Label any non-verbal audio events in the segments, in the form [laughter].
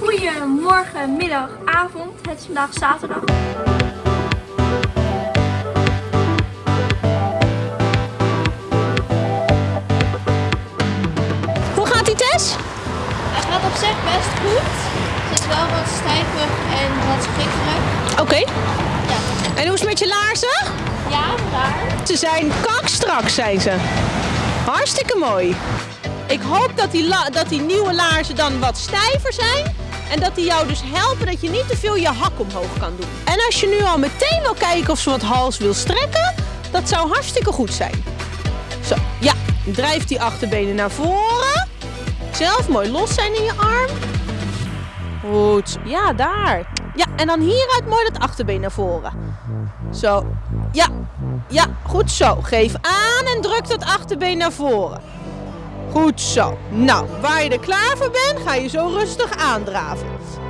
Goedemorgen, middag, avond. Het is vandaag zaterdag. Hoe gaat die Tess? Het gaat op zich best goed. Het is wel wat stijvig en wat schikkerig. Oké. Ja. En hoe is het met je laarzen? Ja, raar. Ze zijn kakstrak, zijn ze. Hartstikke mooi. Ik hoop dat die, dat die nieuwe laarzen dan wat stijver zijn. En dat die jou dus helpen dat je niet te veel je hak omhoog kan doen. En als je nu al meteen wil kijken of ze wat hals wil strekken, dat zou hartstikke goed zijn. Zo, ja. Drijf die achterbenen naar voren. Zelf mooi los zijn in je arm. Goed. Ja, daar. Ja, en dan hieruit mooi dat achterbeen naar voren. Zo. Ja. Ja, goed zo. Geef aan en druk dat achterbeen naar voren. Goed zo. Nou, waar je er klaar voor bent, ga je zo rustig aandraven.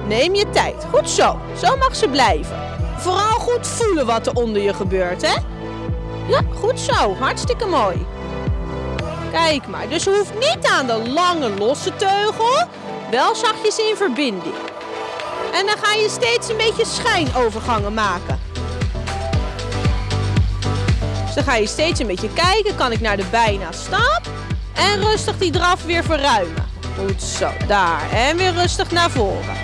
Neem je tijd. Goed zo. Zo mag ze blijven. Vooral goed voelen wat er onder je gebeurt, hè? Ja, goed zo. Hartstikke mooi. Kijk maar. Dus je hoeft niet aan de lange losse teugel. Wel zachtjes in verbinding. En dan ga je steeds een beetje schijnovergangen maken. Dus dan ga je steeds een beetje kijken. Kan ik naar de bijna stap? En rustig die draf weer verruimen. Goed zo, daar. En weer rustig naar voren.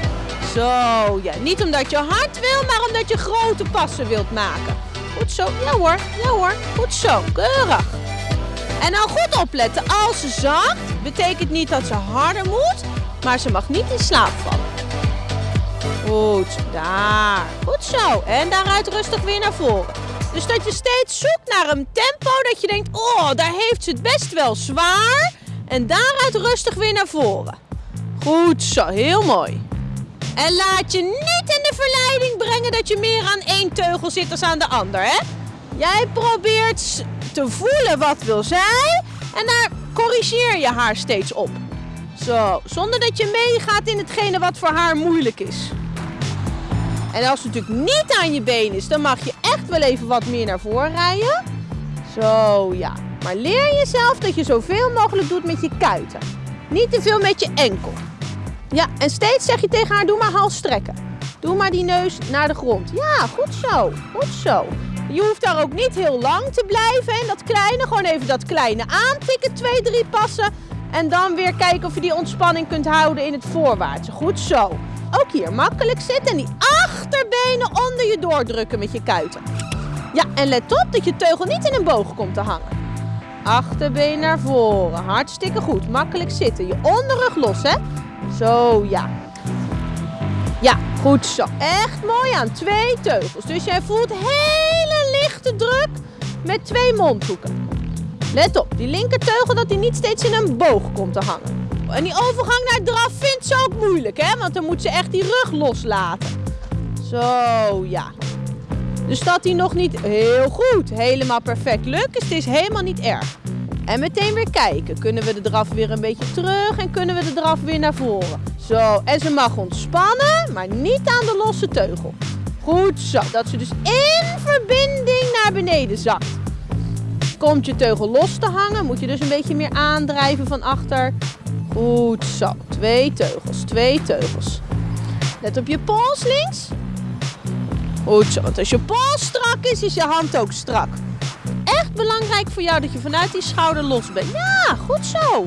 Zo, ja. Niet omdat je hard wil, maar omdat je grote passen wilt maken. Goed zo. Ja hoor, ja hoor. Goed zo. Keurig. En nou goed opletten. Als ze zakt, betekent niet dat ze harder moet, maar ze mag niet in slaap vallen. Goed, daar. Goed zo. En daaruit rustig weer naar voren. Dus dat je steeds zoekt naar een tempo dat je denkt, oh, daar heeft ze het best wel zwaar. En daaruit rustig weer naar voren. Goed zo, heel mooi. En laat je niet in de verleiding brengen dat je meer aan één teugel zit als aan de ander, hè? Jij probeert te voelen wat wil zij en daar corrigeer je haar steeds op. Zo, zonder dat je meegaat in hetgene wat voor haar moeilijk is. En als het natuurlijk niet aan je been is, dan mag je echt wel even wat meer naar voren rijden. Zo, ja. Maar leer jezelf dat je zoveel mogelijk doet met je kuiten. Niet te veel met je enkel. Ja, en steeds zeg je tegen haar, doe maar hals strekken. Doe maar die neus naar de grond. Ja, goed zo. Goed zo. Je hoeft daar ook niet heel lang te blijven. En dat kleine, gewoon even dat kleine aantikken. Twee, drie passen. En dan weer kijken of je die ontspanning kunt houden in het voorwaartse. Goed zo. Ook hier makkelijk zitten en die achterbenen onder je doordrukken met je kuiten. Ja, en let op dat je teugel niet in een boog komt te hangen. Achterbeen naar voren. Hartstikke goed. Makkelijk zitten. Je onderrug los, hè? Zo, ja. Ja, goed zo. Echt mooi aan. Twee teugels. Dus jij voelt hele lichte druk met twee mondhoeken. Let op, die linkerteugel dat die niet steeds in een boog komt te hangen. En die overgang naar draf vindt ze ook moeilijk, hè? Want dan moet ze echt die rug loslaten. Zo, ja. Dus dat die nog niet heel goed, helemaal perfect lukt, is het is helemaal niet erg. En meteen weer kijken. Kunnen we de draf weer een beetje terug en kunnen we de draf weer naar voren. Zo, en ze mag ontspannen, maar niet aan de losse teugel. Goed zo, dat ze dus in verbinding naar beneden zakt. Komt je teugel los te hangen, moet je dus een beetje meer aandrijven van achter. Goed zo, twee teugels, twee teugels. Let op je pols links. Goed zo, want als je pols strak is, is je hand ook strak. Echt belangrijk voor jou dat je vanuit die schouder los bent. Ja, goed zo.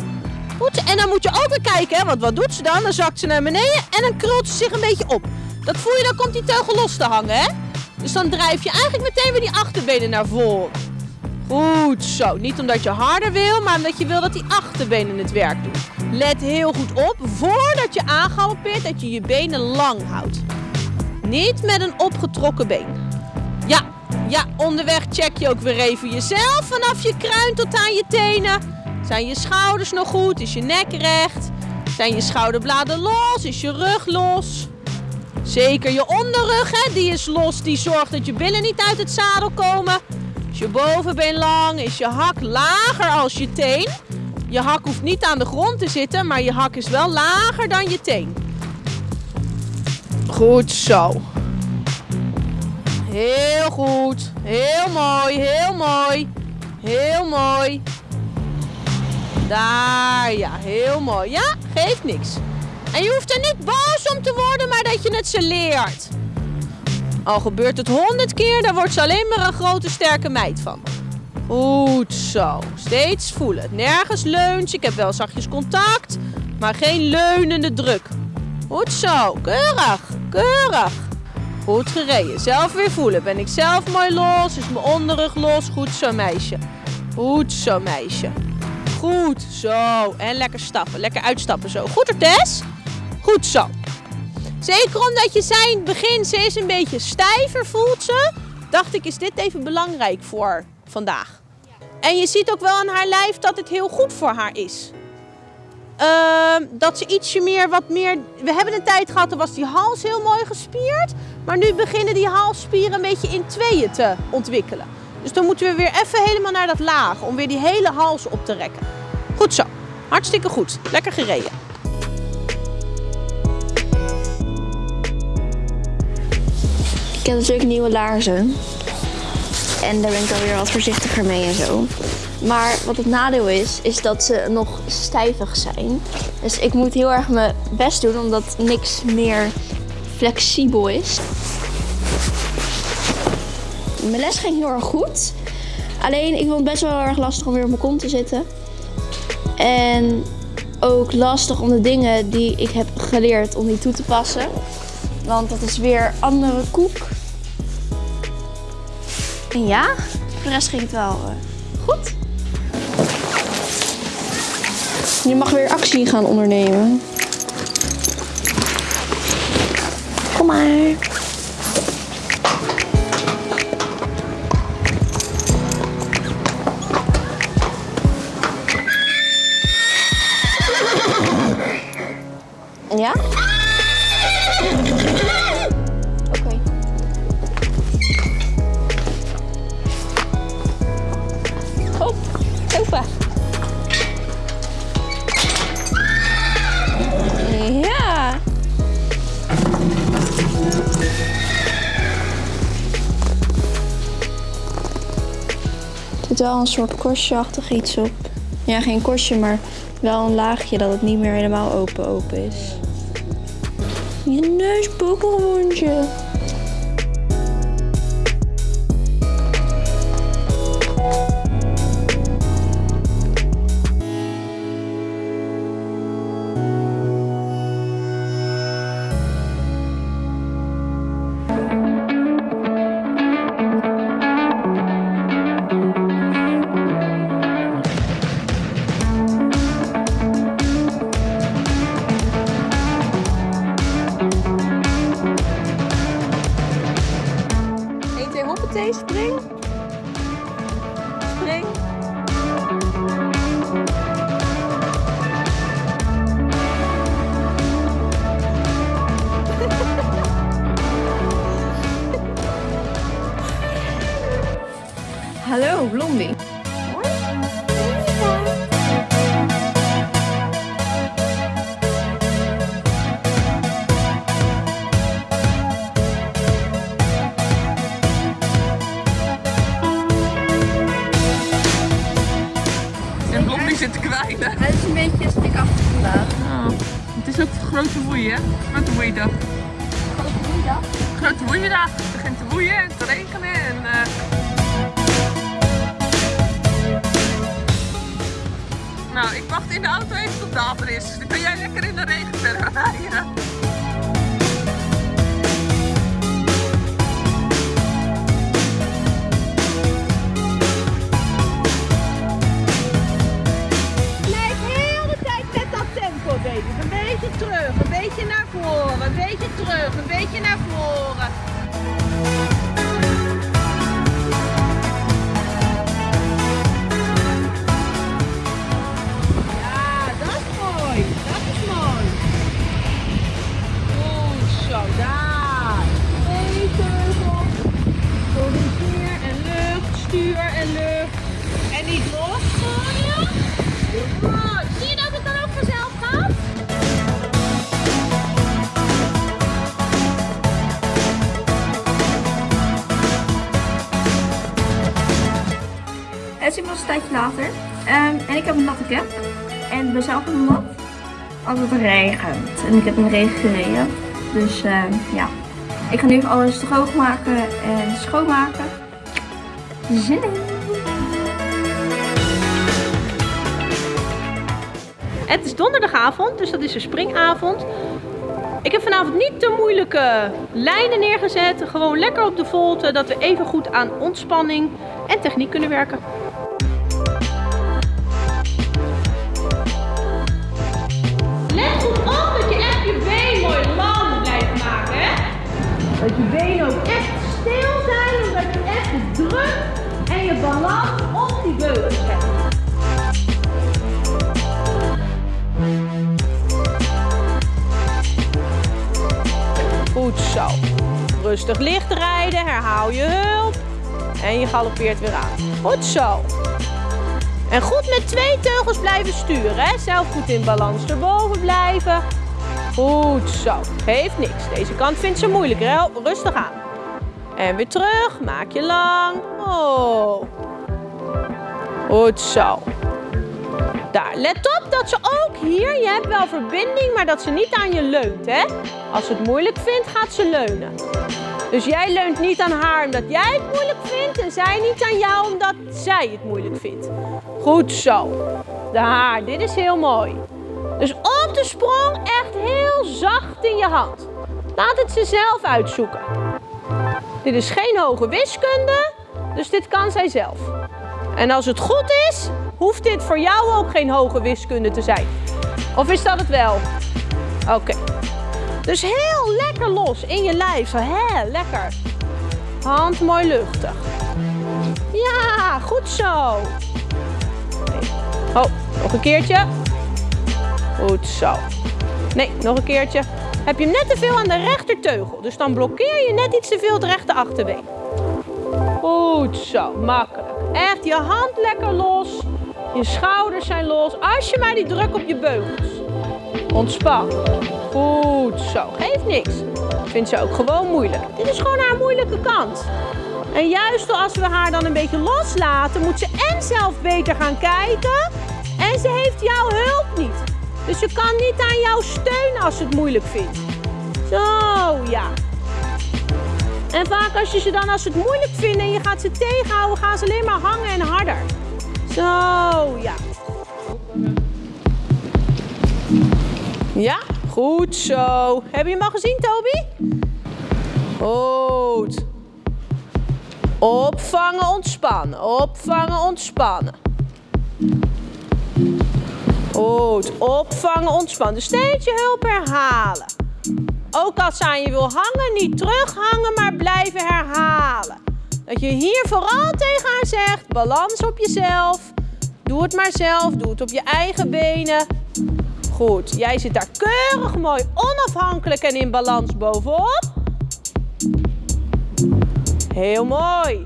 Goed zo. En dan moet je ook weer kijken, hè, want wat doet ze dan? Dan zakt ze naar beneden en dan krult ze zich een beetje op. Dat voel je, dan komt die teugel los te hangen, hè? Dus dan drijf je eigenlijk meteen weer die achterbenen naar voren. Goed zo. Niet omdat je harder wil, maar omdat je wil dat die achterbenen het werk doen. Let heel goed op, voordat je aangaloppeert, dat je je benen lang houdt. Niet met een opgetrokken been. Ja, ja, onderweg check je ook weer even jezelf vanaf je kruin tot aan je tenen. Zijn je schouders nog goed? Is je nek recht? Zijn je schouderbladen los? Is je rug los? Zeker je onderrug, hè, die is los. Die zorgt dat je billen niet uit het zadel komen. Is je bovenbeen lang? Is je hak lager als je teen? Je hak hoeft niet aan de grond te zitten, maar je hak is wel lager dan je teen. Goed zo. Heel goed. Heel mooi, heel mooi. Heel mooi. Daar, ja, heel mooi. Ja, geeft niks. En je hoeft er niet boos om te dat je het ze leert. Al gebeurt het honderd keer, dan wordt ze alleen maar een grote sterke meid van. Goed zo. Steeds voelen. Nergens leunt. Ik heb wel zachtjes contact, maar geen leunende druk. Goed zo. Keurig. Keurig. Goed gereden. Zelf weer voelen. Ben ik zelf mooi los? Is mijn onderrug los? Goed zo, meisje. Goed zo, meisje. Goed zo. En lekker stappen. Lekker uitstappen zo. Goed, Tess? Goed zo. Zeker omdat je het begin, ze is een beetje stijver, voelt ze. Dacht ik, is dit even belangrijk voor vandaag. En je ziet ook wel aan haar lijf dat het heel goed voor haar is. Ehm, dat ze ietsje meer, wat meer... We hebben een tijd gehad, dan was die hals heel mooi gespierd. Maar nu beginnen die halsspieren een beetje in tweeën te ontwikkelen. Dus dan moeten we weer even helemaal naar dat laag, om weer die hele hals op te rekken. Goed zo. Hartstikke goed. Lekker gereden. Ik heb natuurlijk nieuwe laarzen. En daar ben ik alweer wat voorzichtiger mee en zo. Maar wat het nadeel is, is dat ze nog stijvig zijn. Dus ik moet heel erg mijn best doen, omdat niks meer flexibel is. Mijn les ging heel erg goed. Alleen, ik vond het best wel heel erg lastig om weer op mijn kont te zitten. En ook lastig om de dingen die ik heb geleerd, om die toe te passen. Want dat is weer andere koek. En ja, voor de rest ging het wel eh, goed. Je mag weer actie gaan ondernemen. Kom maar. Ja? Ja. Er zit wel een soort korstje-achtig iets op. Ja, geen korstje, maar wel een laagje dat het niet meer helemaal open open is. Je neus hoppatee, spring. Spring. Hallo, Blondie. Grote woeien, hè? Grote woeidag. Grote woeiendag. Het begint te woeien en te regenen en... eh, Nou, ik wacht in de auto even tot Daver is. Dan kan jij lekker in de regen verder [laughs] rijden. Een beetje naar voren. Het is inmiddels een tijdje later. Ehm, en ik heb een natte cap. En ben zelf een nat als het regent. En ik heb regen gereden. Dus eh, ja, ik ga nu even alles droog maken en schoonmaken. Zin in! Het is donderdagavond, dus dat is een springavond. Ik heb vanavond niet te moeilijke lijnen neergezet. Gewoon lekker op de volte, dat we even goed aan ontspanning en techniek kunnen werken. Dat je benen ook echt stil zijn, omdat je echt de druk en je balans op die beugels hebt. Goed zo. Rustig licht rijden, herhaal je hulp. En je galoppeert weer aan. Goed zo. En goed met twee teugels blijven sturen. Zelf goed in balans erboven blijven. Goed zo. Geeft niks. Deze kant vindt ze moeilijk. Hè? Rustig aan. En weer terug. Maak je lang. Oh. Goed zo. Daar. Let op dat ze ook hier, je hebt wel verbinding, maar dat ze niet aan je leunt. Hè? Als ze het moeilijk vindt, gaat ze leunen. Dus jij leunt niet aan haar omdat jij het moeilijk vindt en zij niet aan jou omdat zij het moeilijk vindt. Goed zo. Daar, dit is heel mooi. Dus op de sprong echt heel zacht in je hand. Laat het ze zelf uitzoeken. Dit is geen hoge wiskunde, dus dit kan zij zelf. En als het goed is, hoeft dit voor jou ook geen hoge wiskunde te zijn. Of is dat het wel? Oké. Dus heel lekker los in je lijf. Zo, hè, lekker. Hand mooi luchtig. Ja, goed zo. Oh, nog een keertje. Goed zo. Nee, nog een keertje. Heb je hem net te veel aan de rechterteugel. Dus dan blokkeer je net iets te veel het rechter achterbeen. Goed zo, makkelijk. Echt je hand lekker los. Je schouders zijn los. Als je maar die druk op je beugels. Ontspan. Goed zo. Geeft niks. Vindt ze ook gewoon moeilijk. Dit is gewoon haar moeilijke kant. En juist als we haar dan een beetje loslaten, moet ze en zelf beter gaan kijken. En ze heeft jouw hulp niet. Dus ze kan niet aan jou steunen als ze het moeilijk vindt. Zo, ja. En vaak als je ze dan als ze het moeilijk vinden en je gaat ze tegenhouden, gaan ze alleen maar hangen en harder. Zo, ja. Ja, goed zo. Heb je hem al gezien, Toby? Goed. Opvangen, ontspannen. Opvangen, ontspannen. Goed. Opvangen, ontspannen. Steeds je hulp herhalen. Ook als ze aan je wil hangen, niet terughangen, maar blijven herhalen. Dat je hier vooral tegen haar zegt, balans op jezelf. Doe het maar zelf, doe het op je eigen benen. Goed, jij zit daar keurig mooi onafhankelijk en in balans bovenop. Heel mooi.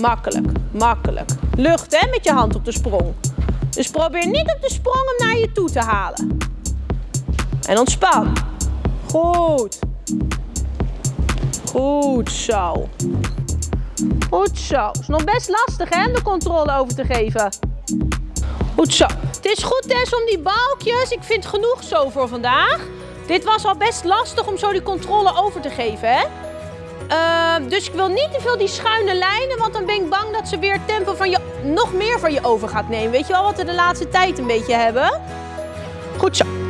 Makkelijk, makkelijk. Lucht hè, met je hand op de sprong. Dus probeer niet op de sprong hem naar je toe te halen. En ontspan. Goed. Goed zo. Goed zo. Is nog best lastig hè, om de controle over te geven. Goed zo. Het is goed Tess om die balkjes. Ik vind genoeg zo voor vandaag. Dit was al best lastig om zo die controle over te geven hè. Uh, dus ik wil niet te veel die schuine lijnen, want dan ben ik bang dat ze weer tempo van je, nog meer van je over gaat nemen. Weet je wel wat we de laatste tijd een beetje hebben? Goed zo.